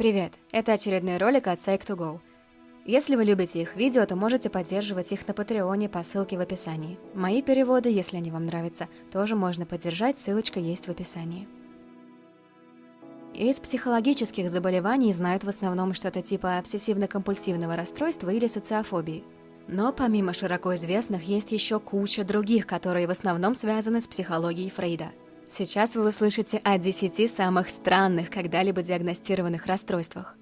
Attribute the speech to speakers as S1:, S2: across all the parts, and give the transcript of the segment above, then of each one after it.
S1: Привет! Это очередной ролик от Psych2Go. Если вы любите их видео, то можете поддерживать их на Патреоне по ссылке в описании. Мои переводы, если они вам нравятся, тоже можно поддержать, ссылочка есть в описании. Из психологических заболеваний знают в основном что-то типа обсессивно-компульсивного расстройства или социофобии. Но помимо широко известных, есть еще куча других, которые в основном связаны с психологией Фрейда – Сейчас вы услышите о 10 самых странных когда-либо диагностированных расстройствах.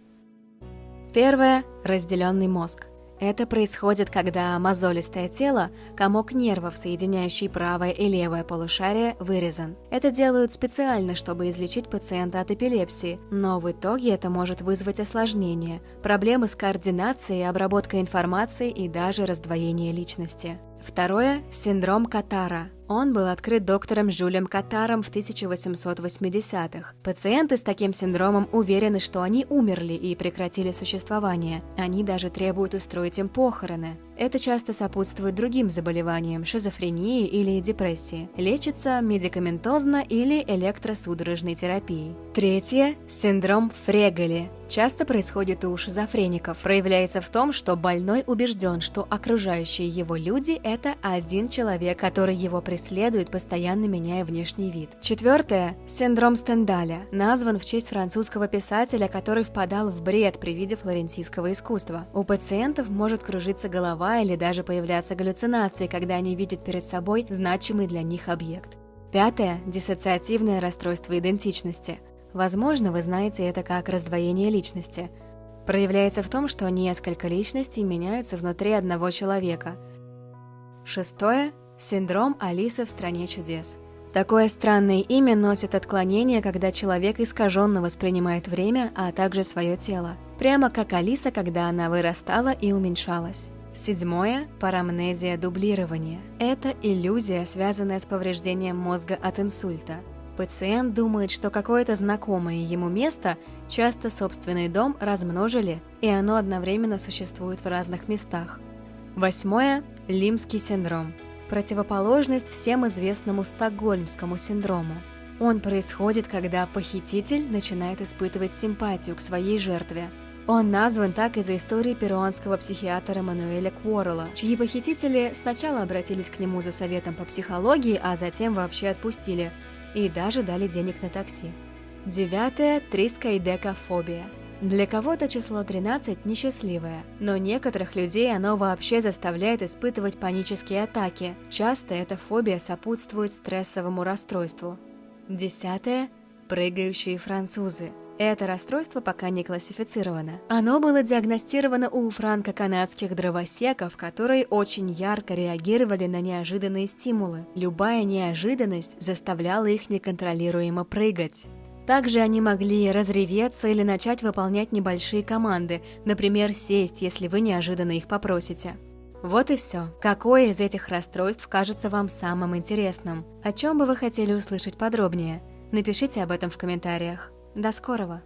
S1: Первое – разделенный мозг. Это происходит, когда мозолистое тело, комок нервов, соединяющий правое и левое полушарие, вырезан. Это делают специально, чтобы излечить пациента от эпилепсии, но в итоге это может вызвать осложнения, проблемы с координацией, обработкой информации и даже раздвоение личности. Второе – синдром Катара. Он был открыт доктором Жюлем Катаром в 1880-х. Пациенты с таким синдромом уверены, что они умерли и прекратили существование. Они даже требуют устроить им похороны. Это часто сопутствует другим заболеваниям, шизофрении или депрессии. Лечится медикаментозно или электросудорожной терапией. Третье – синдром Фрегели. Часто происходит у шизофреников. Проявляется в том, что больной убежден, что окружающие его люди – это один человек, который его преследует, постоянно меняя внешний вид. Четвертое – синдром Стендаля. Назван в честь французского писателя, который впадал в бред при виде флорентийского искусства. У пациентов может кружиться голова или даже появляться галлюцинации, когда они видят перед собой значимый для них объект. Пятое – диссоциативное расстройство идентичности – Возможно, вы знаете это как раздвоение личности. Проявляется в том, что несколько личностей меняются внутри одного человека. Шестое – синдром Алисы в «Стране чудес». Такое странное имя носит отклонение, когда человек искаженно воспринимает время, а также свое тело. Прямо как Алиса, когда она вырастала и уменьшалась. Седьмое – парамнезия дублирования. Это иллюзия, связанная с повреждением мозга от инсульта. Пациент думает, что какое-то знакомое ему место, часто собственный дом, размножили, и оно одновременно существует в разных местах. Восьмое – лимский синдром. Противоположность всем известному стокгольмскому синдрому. Он происходит, когда похититель начинает испытывать симпатию к своей жертве. Он назван так из-за истории перуанского психиатра Мануэля Куоррелла, чьи похитители сначала обратились к нему за советом по психологии, а затем вообще отпустили – и даже дали денег на такси. Девятое – трискоидекофобия. Для кого-то число 13 несчастливое, но некоторых людей оно вообще заставляет испытывать панические атаки. Часто эта фобия сопутствует стрессовому расстройству. Десятое – прыгающие французы. Это расстройство пока не классифицировано. Оно было диагностировано у франко-канадских дровосеков, которые очень ярко реагировали на неожиданные стимулы. Любая неожиданность заставляла их неконтролируемо прыгать. Также они могли разреветься или начать выполнять небольшие команды, например, сесть, если вы неожиданно их попросите. Вот и все. Какое из этих расстройств кажется вам самым интересным? О чем бы вы хотели услышать подробнее? Напишите об этом в комментариях. До скорого!